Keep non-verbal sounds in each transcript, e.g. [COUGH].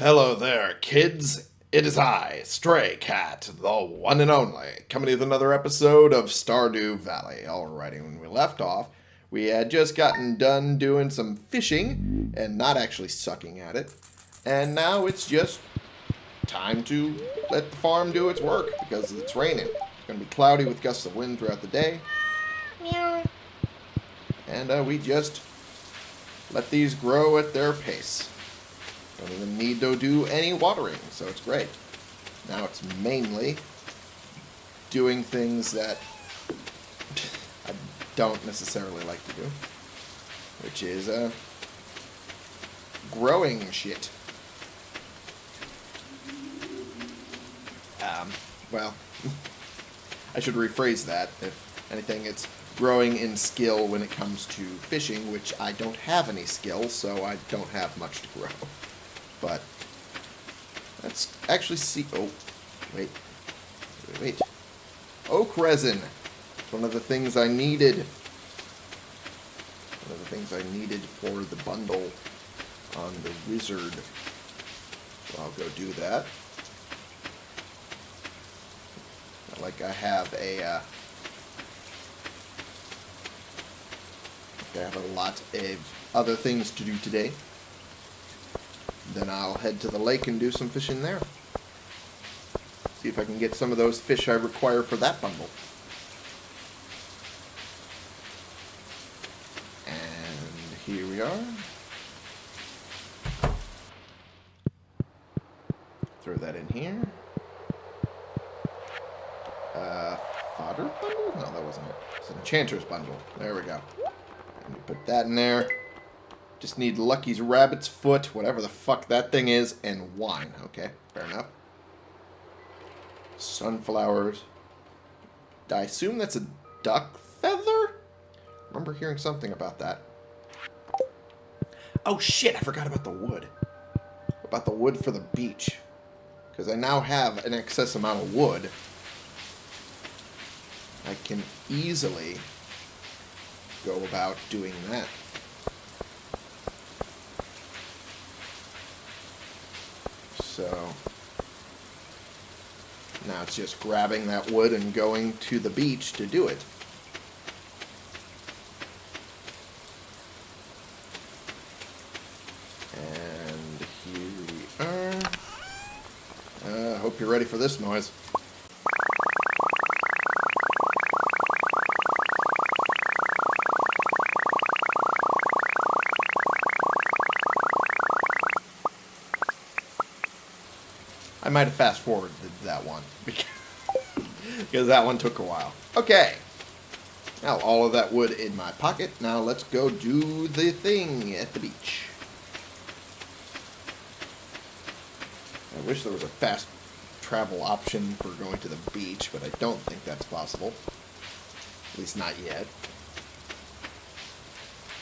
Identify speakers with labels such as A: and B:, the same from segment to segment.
A: Hello there, kids. It is I, Stray Cat, the one and only, coming with another episode of Stardew Valley. Alrighty, when we left off, we had just gotten done doing some fishing and not actually sucking at it. And now it's just time to let the farm do its work because it's raining. It's going to be cloudy with gusts of wind throughout the day. Meow. And uh, we just let these grow at their pace. Don't even need to do any watering, so it's great. Now it's mainly doing things that I don't necessarily like to do, which is uh, growing shit. Um, well, [LAUGHS] I should rephrase that. If anything, it's growing in skill when it comes to fishing, which I don't have any skill, so I don't have much to grow. But let's actually see. Oh, wait, wait, wait. Oak resin. One of the things I needed. One of the things I needed for the bundle on the wizard. So I'll go do that. Not like I have a. Uh, I have a lot of other things to do today. Then I'll head to the lake and do some fishing there. See if I can get some of those fish I require for that bundle. And here we are. Throw that in here. Uh, fodder bundle? No, that wasn't it. It's an enchanter's bundle. There we go. And put that in there. Just need Lucky's rabbit's foot, whatever the fuck that thing is, and wine. Okay, fair enough. Sunflowers. I assume that's a duck feather? Remember hearing something about that. Oh shit, I forgot about the wood. About the wood for the beach. Because I now have an excess amount of wood. I can easily go about doing that. So now it's just grabbing that wood and going to the beach to do it. And here we are. I uh, hope you're ready for this noise. I might have fast forwarded that one [LAUGHS] because that one took a while. Okay. Now all of that wood in my pocket. Now let's go do the thing at the beach. I wish there was a fast travel option for going to the beach, but I don't think that's possible. At least not yet.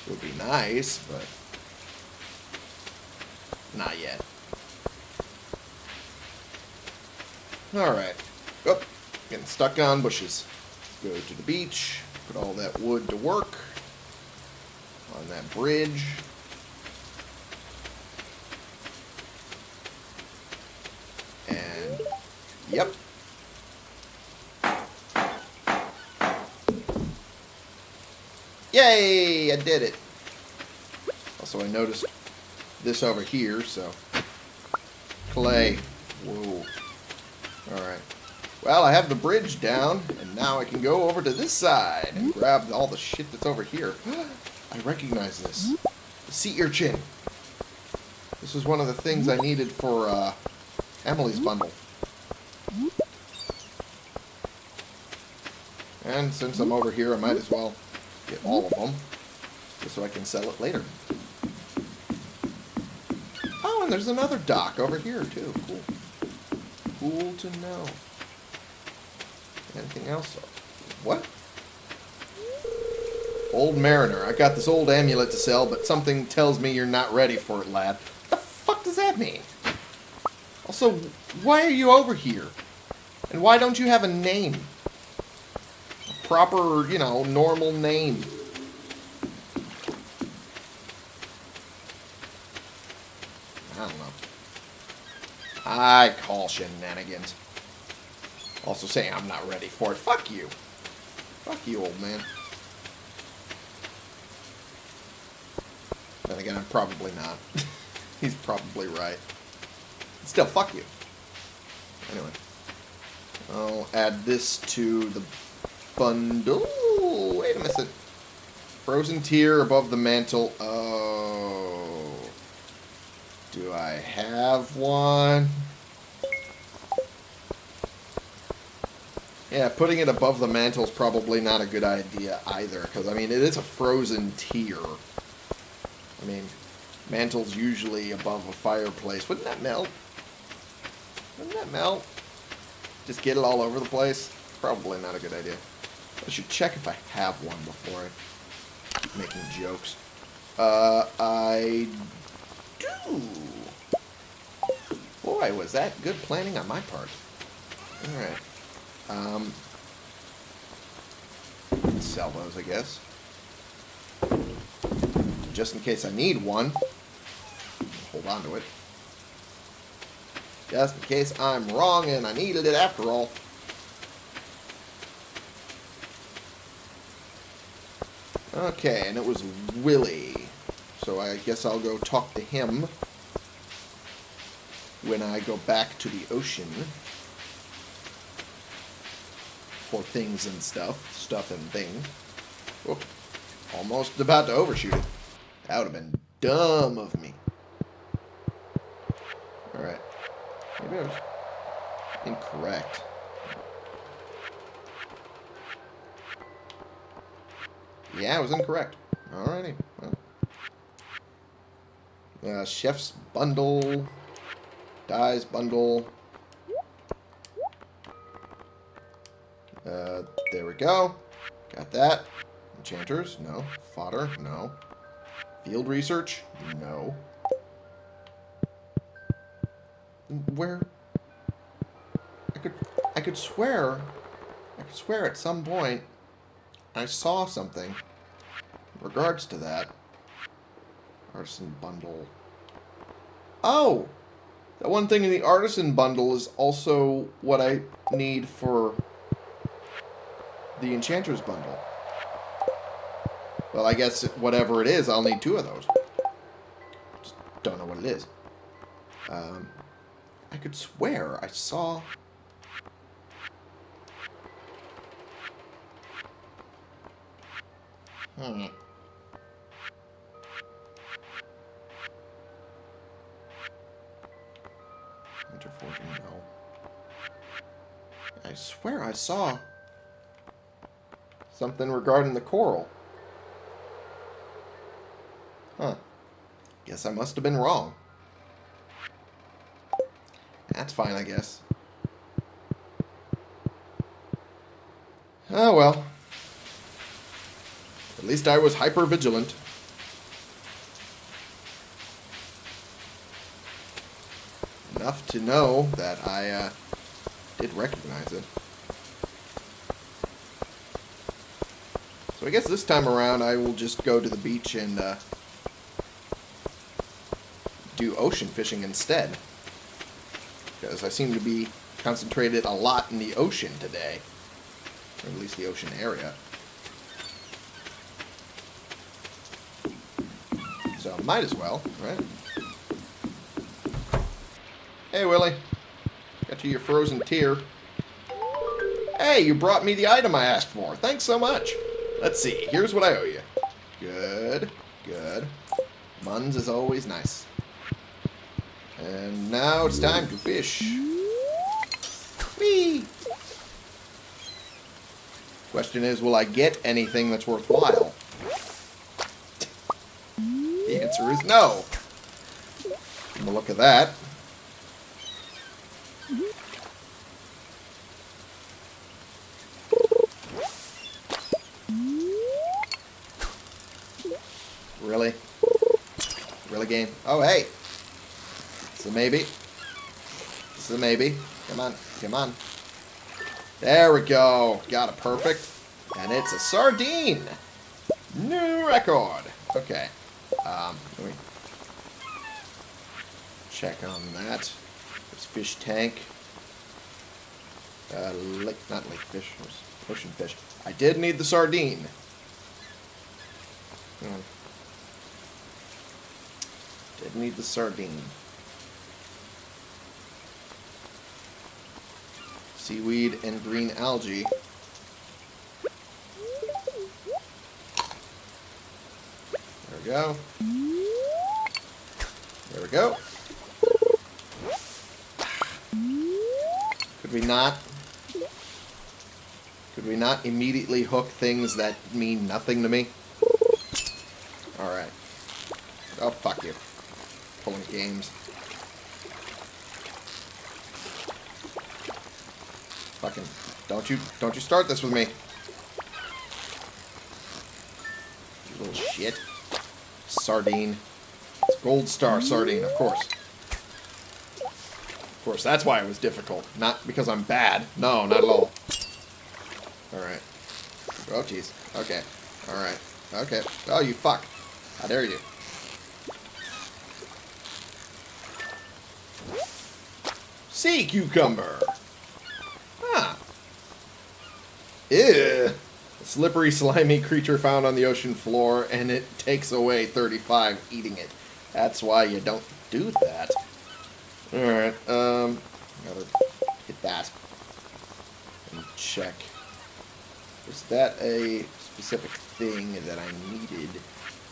A: It would be nice, but not yet. Alright. Oh, getting stuck on bushes. Go to the beach. Put all that wood to work. On that bridge. And, yep. Yay! I did it. Also, I noticed this over here, so... Clay. Whoa. Alright. Well, I have the bridge down, and now I can go over to this side and grab all the shit that's over here. [GASPS] I recognize this. The sea urchin. This was one of the things I needed for uh, Emily's bundle. And since I'm over here, I might as well get all of them, just so I can sell it later. Oh, and there's another dock over here, too. Cool. Cool to know. Anything else? What? Old Mariner. I got this old amulet to sell, but something tells me you're not ready for it, lad. What the fuck does that mean? Also, why are you over here? And why don't you have a name? A proper, you know, normal name. I don't know. I call shenanigans. Also saying I'm not ready for it. Fuck you. Fuck you, old man. Then again, I'm probably not. [LAUGHS] He's probably right. Still, fuck you. Anyway. I'll add this to the bundle. Wait a minute. Frozen tear above the mantle. Oh. Do I have one? Yeah, putting it above the mantle is probably not a good idea either, because, I mean, it is a frozen tear. I mean, mantle's usually above a fireplace. Wouldn't that melt? Wouldn't that melt? Just get it all over the place? Probably not a good idea. I should check if I have one before I keep making jokes. Uh, I do. Boy, was that good planning on my part. Alright. Um, sell those, I guess. Just in case I need one. Hold on to it. Just in case I'm wrong and I needed it after all. Okay, and it was Willy. So I guess I'll go talk to him when I go back to the ocean for things and stuff. Stuff and thing. Whoop. Almost about to overshoot it. That would have been dumb of me. Alright. Maybe I was incorrect. Yeah, I was incorrect. Alrighty. Well. Uh, chef's bundle. Dyes bundle. Uh, there we go. Got that. Enchanters? No. Fodder? No. Field research? No. Where? I could, I could swear, I could swear at some point I saw something in regards to that. Arson bundle. Oh! That one thing in the artisan bundle is also what I need for the enchanter's bundle. Well, I guess whatever it is, I'll need two of those. Just don't know what it is. Um, I could swear I saw... Hmm. No. I swear I saw something regarding the coral. Huh. Guess I must have been wrong. That's fine, I guess. Oh, well. At least I was hyper vigilant. Enough to know that I uh, did recognize it. So I guess this time around I will just go to the beach and uh, do ocean fishing instead because I seem to be concentrated a lot in the ocean today. Or at least the ocean area. So, might as well, right? Hey, Willy. Got you your frozen tear. Hey, you brought me the item I asked for. Thanks so much. Let's see. Here's what I owe you. Good. Good. Muns is always nice. And now it's time to fish. Whee! Question is, will I get anything that's worthwhile? The answer is no. From look at that. Really? Really game? Oh, hey! It's a maybe. This is a maybe. Come on. Come on. There we go. Got it perfect. And it's a sardine. New record. Okay. Um, let me check on that. There's fish tank. Uh, lake, not lake fish. Ocean fish. I did need the sardine. Hmm. Did need the sardine. Seaweed and green algae. There we go. There we go. Could we not? Could we not immediately hook things that mean nothing to me? Alright. Oh, fuck you. Pulling games. Fucking, don't you, don't you start this with me. You little shit. Sardine. It's Gold Star Sardine, of course. Of course, that's why it was difficult. Not because I'm bad. No, not at all. Alright. Oh, jeez. Okay. Alright. Okay. Oh, you fuck. How dare you. Sea cucumber. Huh. Ew. A slippery, slimy creature found on the ocean floor, and it takes away 35 eating it. That's why you don't do that. Alright, um, gotta hit that. And check. Is that a specific thing that I needed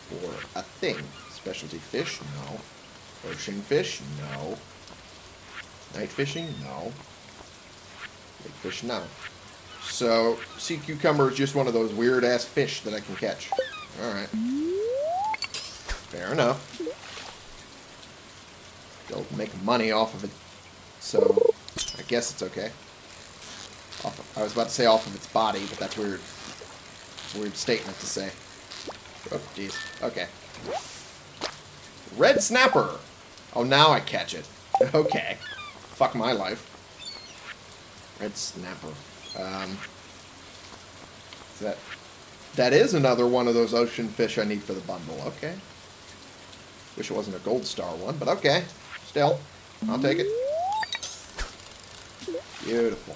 A: for a thing? Specialty fish? No. Ocean fish? No. Night fishing? No. Big fish? No. So, sea cucumber is just one of those weird-ass fish that I can catch. Alright. Fair enough. They'll make money off of it. So, I guess it's okay. Of, I was about to say off of its body, but that's weird. Weird statement to say. Oh, jeez. Okay. Red snapper! Oh, now I catch it. [LAUGHS] Okay. Fuck my life. Red snapper. Um, that that is another one of those ocean fish I need for the bundle. Okay. Wish it wasn't a gold star one, but okay. Still, I'll take it. Beautiful.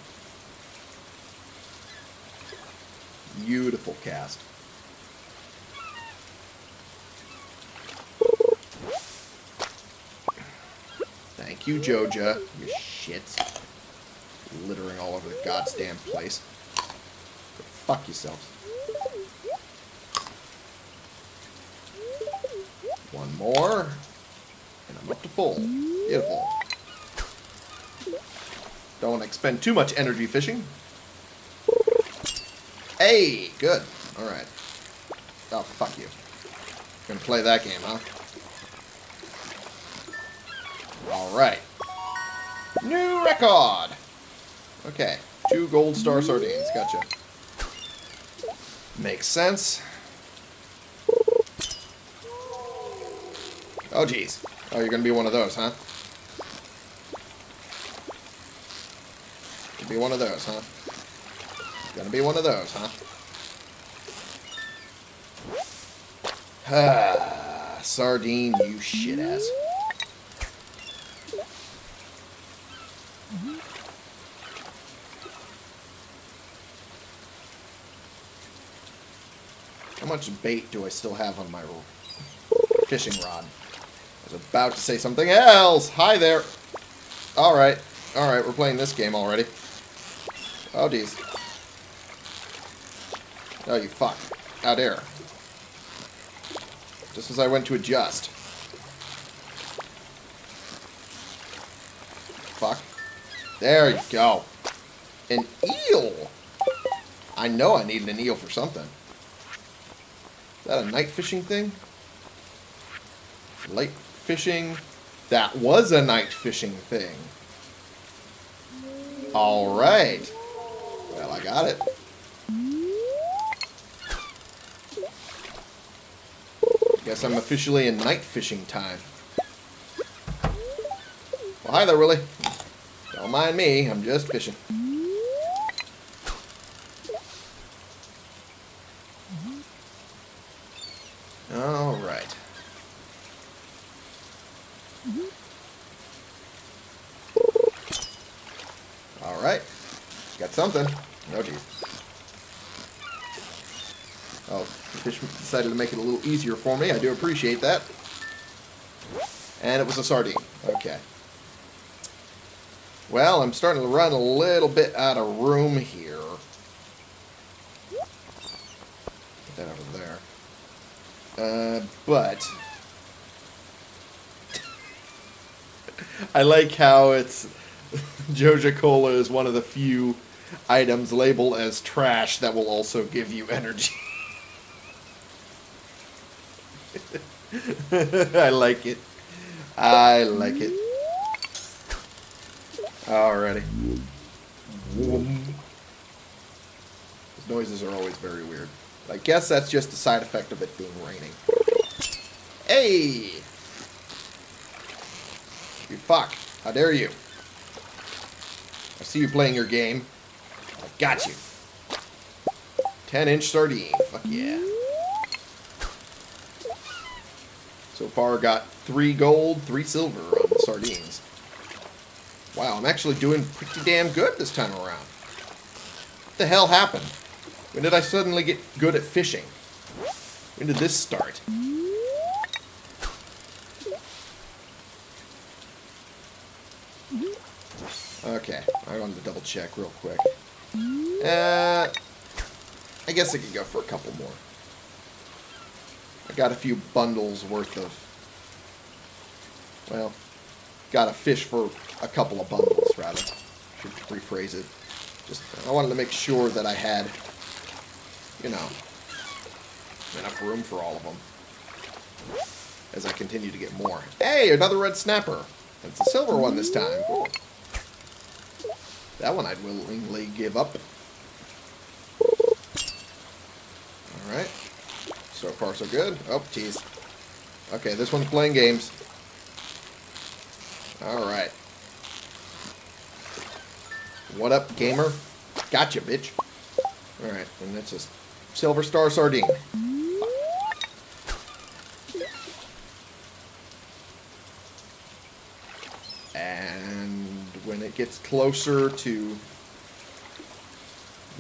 A: Beautiful cast. Thank you, Joja. You shit. Littering all over the goddamn place. Go fuck yourselves. One more. And I'm up to full. Beautiful. Don't want to expend too much energy fishing. Hey, good. Alright. Oh, fuck you. Gonna play that game, huh? Alright. New record! Okay. Two gold star sardines. Gotcha. Makes sense. Oh, jeez. Oh, you're gonna be one of those, huh? Gonna be one of those, huh? Gonna be one of those, huh? Ah, [SIGHS] sardine, you shit ass. Much bait do I still have on my fishing rod? I was about to say something else. Hi there. Alright. Alright, we're playing this game already. Oh, geez. Oh, you fuck. Out there. Just as I went to adjust. Fuck. There you go. An eel! I know I needed an eel for something. That a night fishing thing? Light fishing? That was a night fishing thing. Alright. Well, I got it. Guess I'm officially in night fishing time. Well, hi there, Willy. Don't mind me, I'm just fishing. Alright. Alright. Got something. Oh, geez. Oh, the fish decided to make it a little easier for me. I do appreciate that. And it was a sardine. Okay. Well, I'm starting to run a little bit out of room here. Put that over there. Uh, but... [LAUGHS] I like how it's... [LAUGHS] Joja Cola is one of the few items labeled as trash that will also give you energy. [LAUGHS] I like it. I like it. Alrighty. Those noises are always very weird. I guess that's just a side effect of it being raining. Hey! You fuck. How dare you? I see you playing your game. I got you. 10 inch sardine. Fuck yeah. So far got three gold, three silver on the sardines. Wow, I'm actually doing pretty damn good this time around. What the hell happened? When did I suddenly get good at fishing? When did this start? Okay, I wanted to double check real quick. Uh, I guess I could go for a couple more. I got a few bundles worth of... Well, got a fish for a couple of bundles, rather. Should rephrase it. Just, I wanted to make sure that I had, you know, enough room for all of them. As I continue to get more. Hey, another red snapper. It's a silver one this time. That one I'd willingly give up. Alright. So far, so good. Oh, jeez. Okay, this one's playing games. Alright. What up, gamer? Gotcha, bitch. Alright, and that's a silver star sardine. And when it gets closer to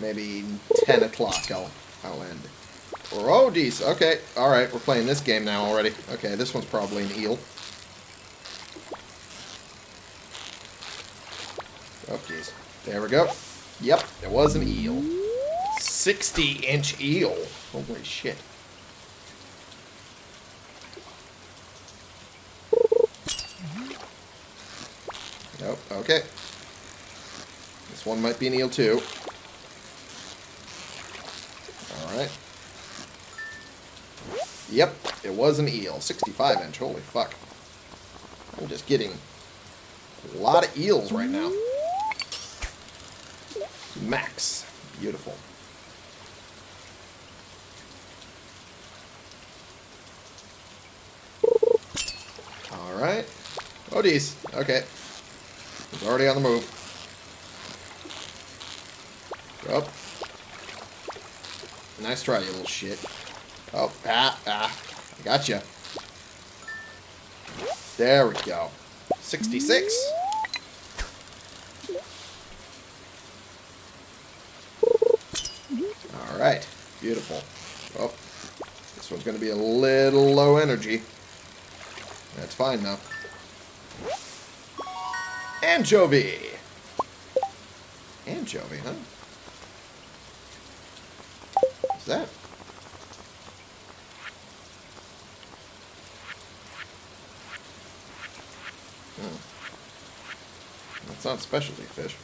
A: maybe 10 o'clock, I'll, I'll end. Oh, geez. Okay. Alright, we're playing this game now already. Okay, this one's probably an eel. Oh, jeez. There we go. Yep, it was an eel. 60-inch eel. Holy shit. Nope, okay. This one might be an eel, too. Yep, it was an eel. 65 inch. Holy fuck. I'm just getting a lot of eels right now. Max. Beautiful. Alright. Oh, geez. Okay. He's already on the move. Up. Nice try, you little shit. Oh, ah, ah. I gotcha. There we go. 66. Alright. Beautiful. Oh. This one's going to be a little low energy. That's fine, though. Anchovy! Anchovy, huh? What's that? It's not specialty fish.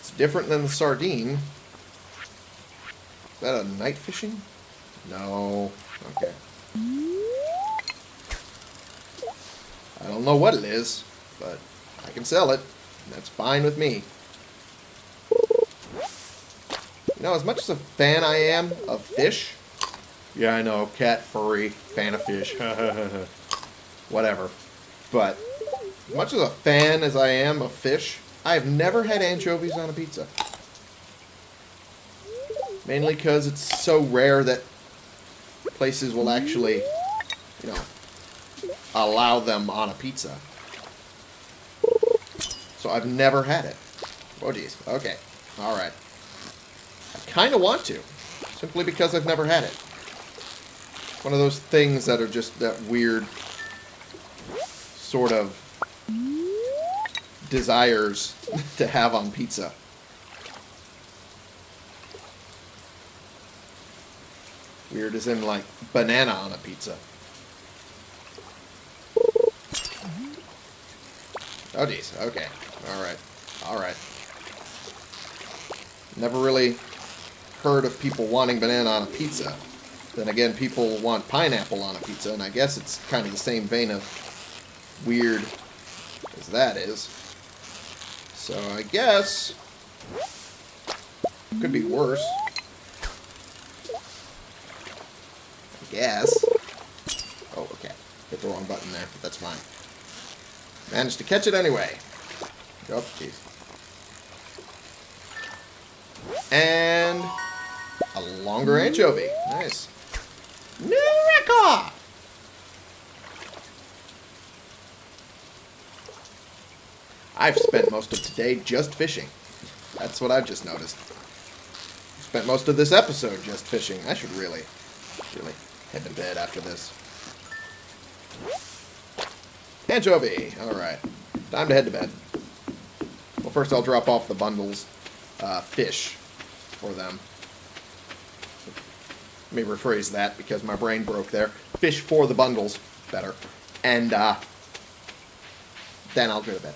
A: It's different than the sardine. Is that a night fishing? No. Okay. I don't know what it is, but I can sell it. that's fine with me. You know, as much as a fan I am of fish... Yeah, I know, cat, furry, fan of fish. [LAUGHS] Whatever. But much as a fan as I am of fish, I have never had anchovies on a pizza. Mainly because it's so rare that places will actually, you know, allow them on a pizza. So I've never had it. Oh, geez. Okay. All right. I kind of want to. Simply because I've never had it. One of those things that are just that weird sort of desires to have on pizza. Weird as in like banana on a pizza. Oh geez, okay. Alright. Alright. Never really heard of people wanting banana on a pizza. Then again, people want pineapple on a pizza, and I guess it's kind of the same vein of weird as that is. So I guess could be worse. I guess. Oh, okay. Hit the wrong button there, but that's fine. Managed to catch it anyway. Oh, jeez. And a longer anchovy. Nice. New record! I've spent most of today just fishing. That's what I've just noticed. Spent most of this episode just fishing. I should really, really head to bed after this. Anchovy! Alright. Time to head to bed. Well, first I'll drop off the bundles uh, fish for them. Let me rephrase that because my brain broke there. Fish for the bundles. Better. And, uh, then I'll go to bed.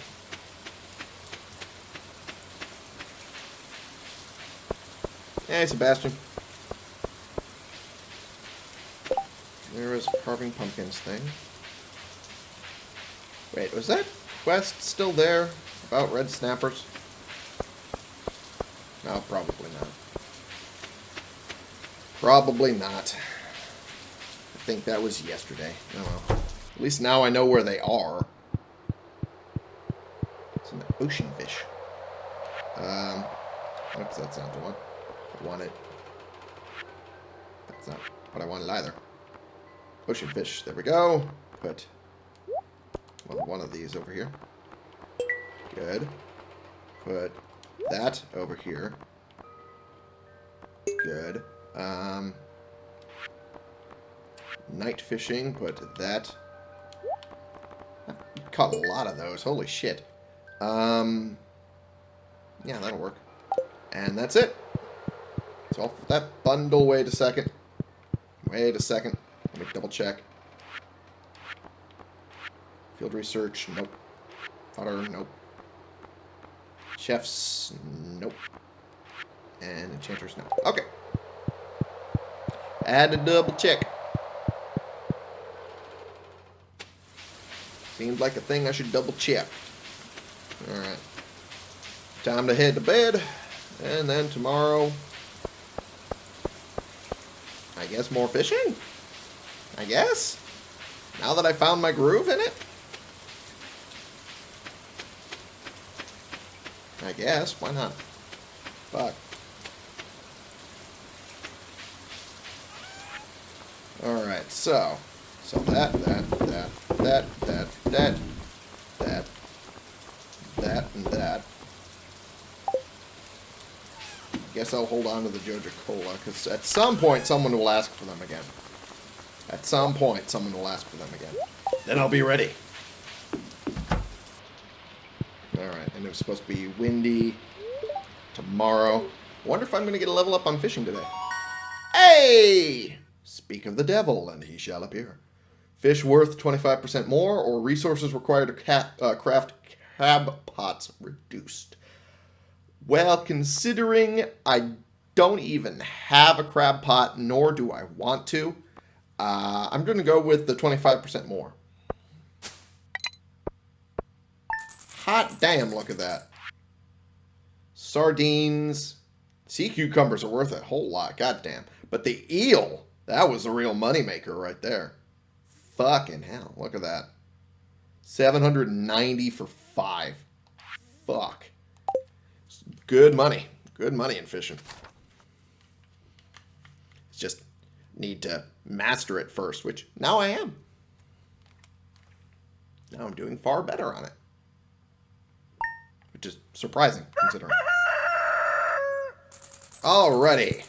A: Hey, Sebastian. There is carving pumpkins thing. Wait, was that quest still there about red snappers? No, probably not. Probably not. I think that was yesterday. Oh well. At least now I know where they are. It's an ocean fish. Um, oops, that's not the one wanted. That's not what I wanted either. Ocean fish. There we go. Put one of these over here. Good. Put that over here. Good. Um, night fishing. Put that. I've caught a lot of those. Holy shit. Um, yeah, that'll work. And that's it. So that bundle, wait a second. Wait a second. Let me double check. Field research, nope. Fodder, nope. Chefs, nope. And enchanters, no. Okay. Add a double check. Seems like a thing I should double check. Alright. Time to head to bed. And then tomorrow I guess more fishing? I guess? Now that I found my groove in it? I guess. Why not? Fuck. Alright, so. So that, that, that, that, that, that, that, that, and that. Guess I'll hold on to the Joja Cola, because at some point someone will ask for them again. At some point someone will ask for them again. Then I'll be ready. Alright, and it was supposed to be windy tomorrow. wonder if I'm going to get a level up on fishing today. Hey! Speak of the devil, and he shall appear. Fish worth 25% more, or resources required to uh, craft crab pots reduced. Well, considering I don't even have a crab pot, nor do I want to, uh, I'm going to go with the 25% more. Hot damn, look at that. Sardines. Sea cucumbers are worth a whole lot, goddamn. But the eel, that was a real moneymaker right there. Fucking hell, look at that. 790 for five. Fuck. Good money. Good money in fishing. It's just need to master it first, which now I am. Now I'm doing far better on it. which is surprising considering. Alrighty.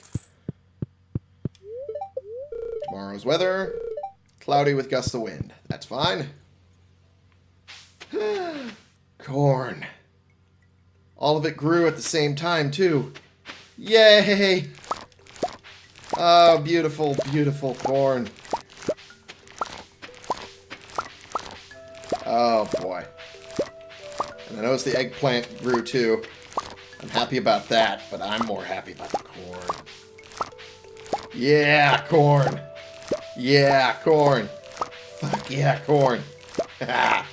A: Tomorrow's weather, cloudy with gusts of wind. That's fine. [SIGHS] Corn. All of it grew at the same time, too. Yay! Oh, beautiful, beautiful corn. Oh, boy. And I noticed the eggplant grew, too. I'm happy about that, but I'm more happy about the corn. Yeah, corn. Yeah, corn. Fuck yeah, corn. [LAUGHS]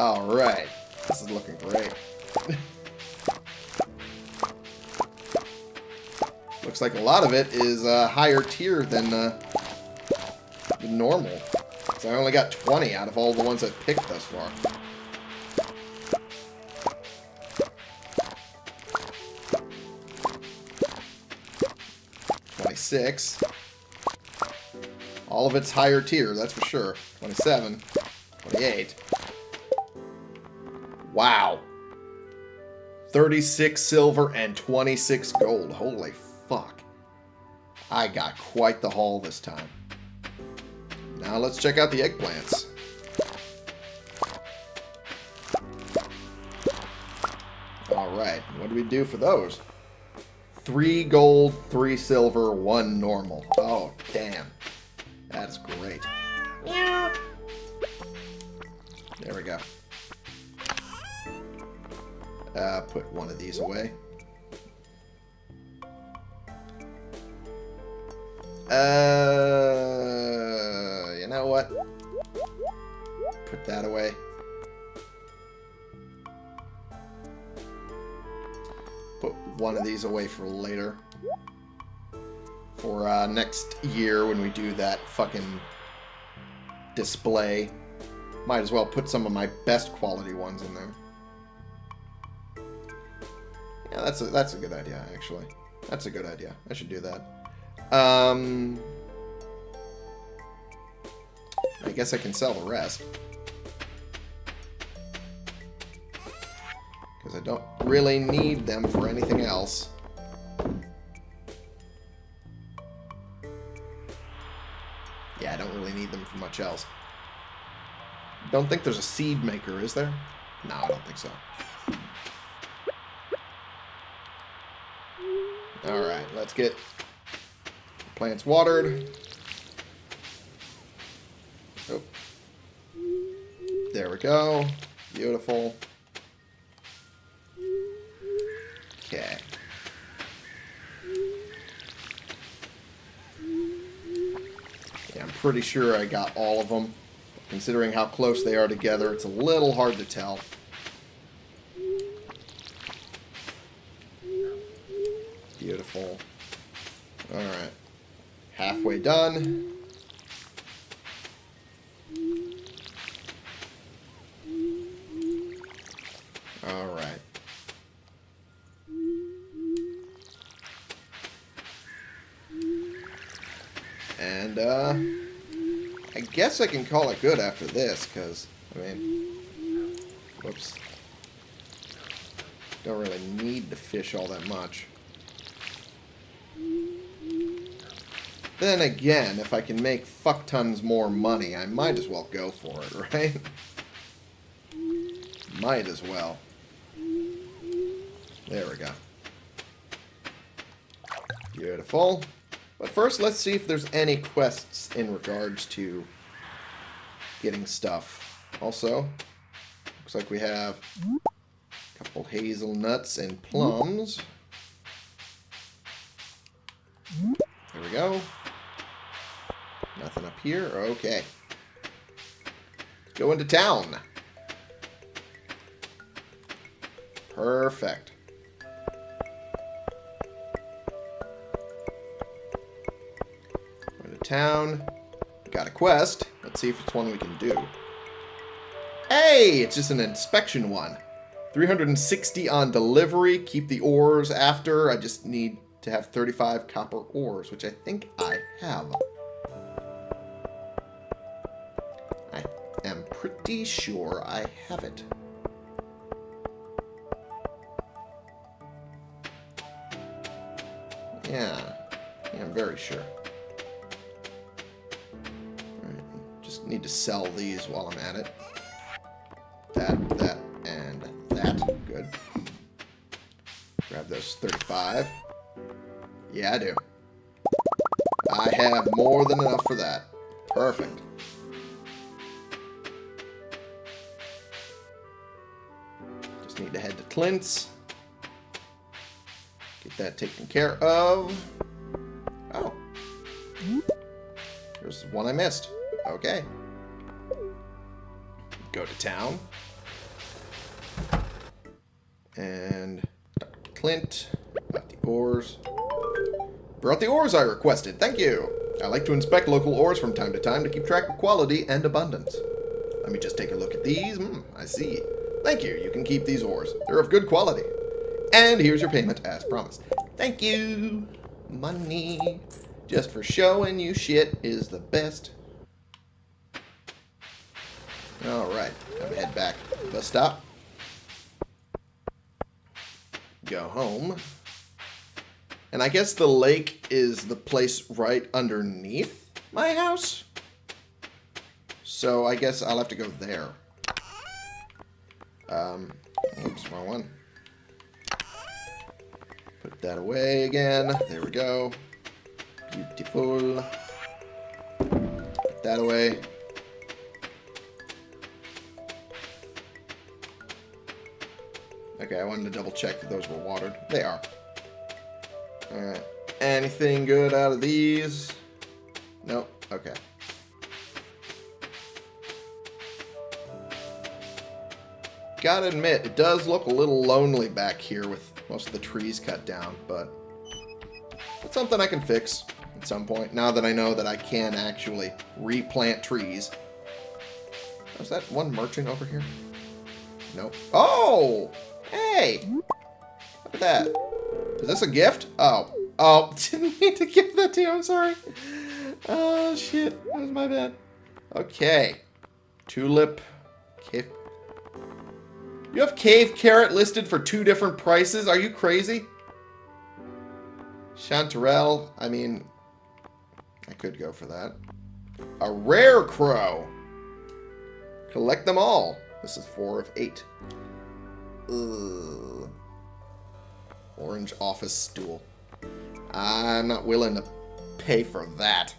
A: Alright. This is looking great. [LAUGHS] Looks like a lot of it is uh, higher tier than, uh, normal. So I only got 20 out of all the ones I've picked thus far. Twenty-six. All of it's higher tier, that's for sure. 27. 28. Wow. 36 silver and 26 gold. Holy fuck. I got quite the haul this time. Now let's check out the eggplants. Alright, what do we do for those? Three gold, three silver, one normal. Oh, put one of these away. Uh, you know what? Put that away. Put one of these away for later. For uh, next year when we do that fucking display. Might as well put some of my best quality ones in there. Yeah, that's a, that's a good idea, actually. That's a good idea. I should do that. Um, I guess I can sell the rest. Because I don't really need them for anything else. Yeah, I don't really need them for much else. Don't think there's a seed maker, is there? No, I don't think so. Alright, let's get plants watered. Oh. There we go. Beautiful. Okay. Yeah, I'm pretty sure I got all of them. Considering how close they are together, it's a little hard to tell. Beautiful. Alright. Halfway done. Alright. And, uh... I guess I can call it good after this, because, I mean... Whoops. Don't really need to fish all that much. Then again, if I can make fuck tons more money, I might as well go for it, [LAUGHS] right? might as well. There we go. Beautiful. But first, let's see if there's any quests in regards to getting stuff. Also, looks like we have a couple hazelnuts and plums. There we go. Nothing up here? Okay. Go into town. Perfect. Into town. Got a quest. Let's see if it's one we can do. Hey! It's just an inspection one. 360 on delivery. Keep the ores after. I just need to have 35 copper ores, which I think I have. Pretty sure I have it. Yeah. Yeah, I'm very sure. Just need to sell these while I'm at it. That, that, and that. Good. Grab those 35. Yeah, I do. I have more than enough for that. Perfect. Clint's. Get that taken care of. Oh. There's one I missed. Okay. Go to town. And Clint. brought the ores. Brought the ores I requested. Thank you. I like to inspect local ores from time to time to keep track of quality and abundance. Let me just take a look at these. Hmm, I see. Thank you. You can keep these ores. They're of good quality. And here's your payment as promised. Thank you. Money. Just for showing you shit is the best. Alright. I'm head back. Bus stop. Go home. And I guess the lake is the place right underneath my house. So I guess I'll have to go there. Um, oops, wrong one. Put that away again. There we go. Beautiful. Put that away. Okay, I wanted to double check that those were watered. They are. Alright. Anything good out of these? Nope. Okay. Gotta admit, it does look a little lonely back here with most of the trees cut down, but it's something I can fix at some point, now that I know that I can actually replant trees. Oh, is that one merchant over here? Nope. Oh! Hey! Look at that. Is this a gift? Oh. Oh, [LAUGHS] didn't mean to give that to you, I'm sorry. Oh, shit. That was my bad. Okay. Tulip. You have cave carrot listed for two different prices? Are you crazy? Chanterelle. I mean, I could go for that. A Rarecrow. Collect them all. This is four of eight. Ugh. Orange office stool. I'm not willing to pay for that.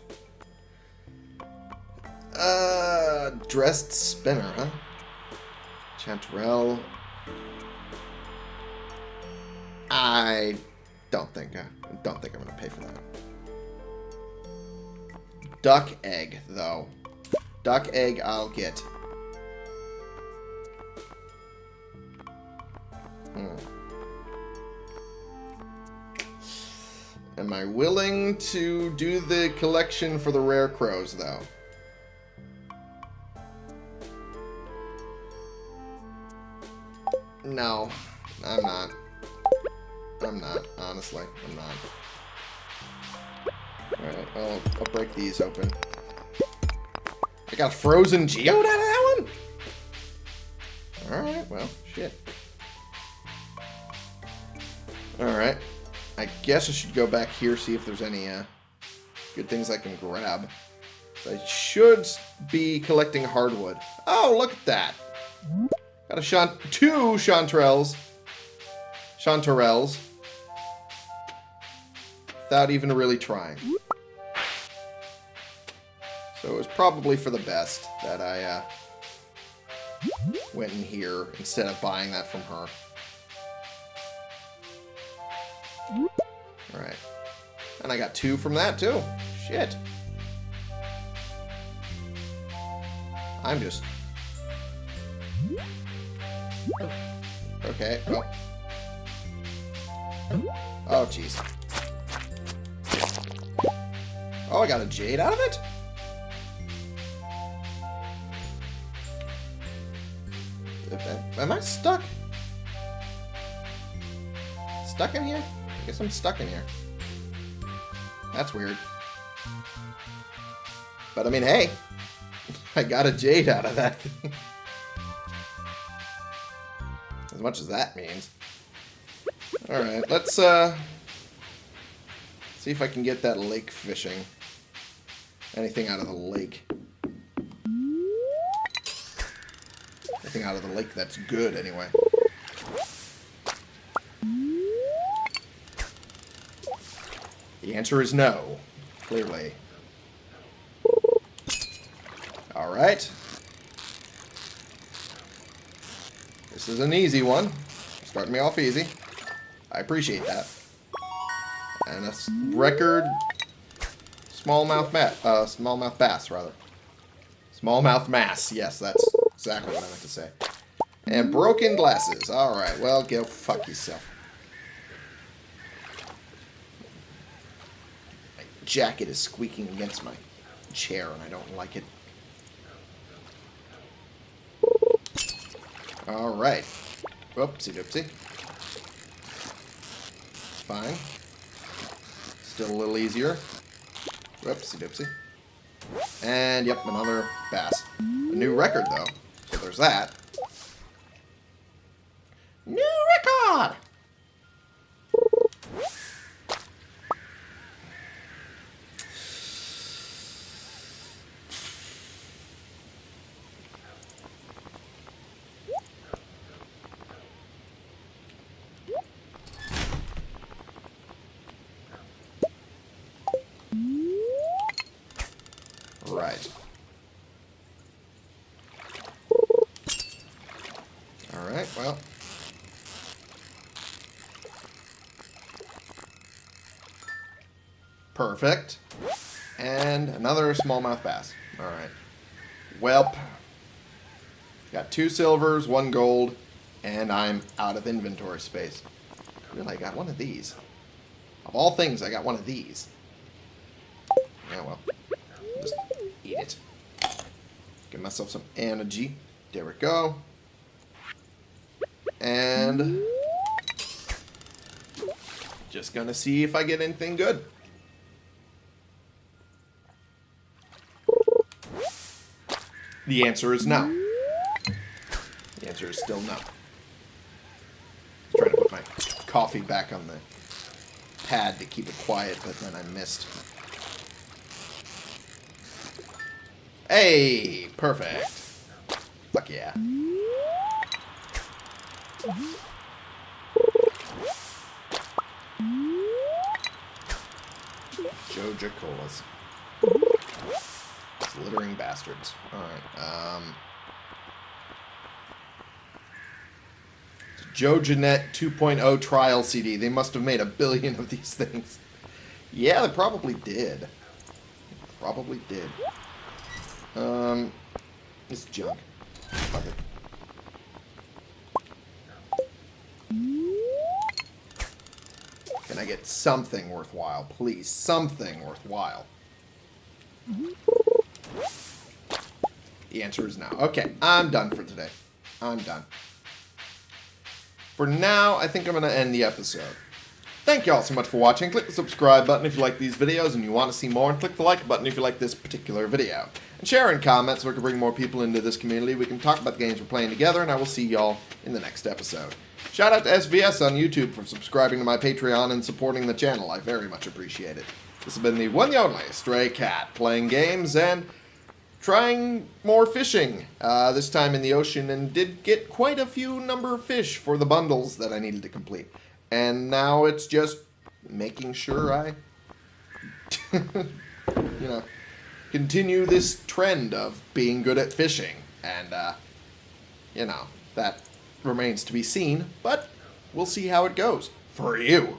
A: Uh, dressed spinner, huh? Chanterelle. I don't think I don't think I'm gonna pay for that. Duck egg, though. Duck egg I'll get. Hmm. Am I willing to do the collection for the Rarecrows, though? No, I'm not. I'm not, honestly. I'm not. Alright, I'll, I'll break these open. I got a frozen geode out of that one? Alright, well, shit. Alright. I guess I should go back here, see if there's any uh, good things I can grab. I should be collecting hardwood. Oh, look at that. Got a shant two chanterelles. Chanterelles. Without even really trying. So it was probably for the best that I uh, went in here instead of buying that from her. Alright. And I got two from that, too. Shit. I'm just... Okay, oh. Oh, jeez. Oh, I got a jade out of it? Am I stuck? Stuck in here? I guess I'm stuck in here. That's weird. But I mean, hey, [LAUGHS] I got a jade out of that. [LAUGHS] As much as that means. Alright, let's uh see if I can get that lake fishing. Anything out of the lake. Anything out of the lake that's good anyway. The answer is no, clearly. Alright. This is an easy one. Starting me off easy. I appreciate that. And a record smallmouth bass, uh, smallmouth bass, rather. Smallmouth mass. Yes, that's exactly what I meant to say. And broken glasses. Alright, well, go fuck yourself. My jacket is squeaking against my chair, and I don't like it. Alright. Oopsie doopsie. Fine. Still a little easier. Oopsie doopsie. And, yep, another bass. A new record, though. So there's that. New record! Right. Alright, well. Perfect. And another smallmouth bass. Alright. Welp. Got two silvers, one gold, and I'm out of inventory space. Really, I got one of these. Of all things, I got one of these. Yeah, well. Just eat it. Give myself some energy. There we go. And just gonna see if I get anything good. The answer is no. The answer is still no. I Trying to put my coffee back on the pad to keep it quiet, but then I missed. Hey, perfect. Fuck yeah. Joja Colas. Littering bastards. Alright, um... JojaNet 2.0 trial CD. They must have made a billion of these [LAUGHS] things. Yeah, they probably did. Probably did. Um, it's junk. Fuck it. Can I get something worthwhile, please? Something worthwhile. The answer is no. Okay, I'm done for today. I'm done. For now, I think I'm going to end the episode. Thank you all so much for watching. Click the subscribe button if you like these videos and you want to see more, and click the like button if you like this particular video. And share and comment so we can bring more people into this community. We can talk about the games we're playing together, and I will see y'all in the next episode. Shout out to SVS on YouTube for subscribing to my Patreon and supporting the channel. I very much appreciate it. This has been the one and only Stray Cat, playing games and trying more fishing, uh, this time in the ocean, and did get quite a few number of fish for the bundles that I needed to complete. And now it's just making sure I, [LAUGHS] you know, continue this trend of being good at fishing. And, uh, you know, that remains to be seen, but we'll see how it goes. For you.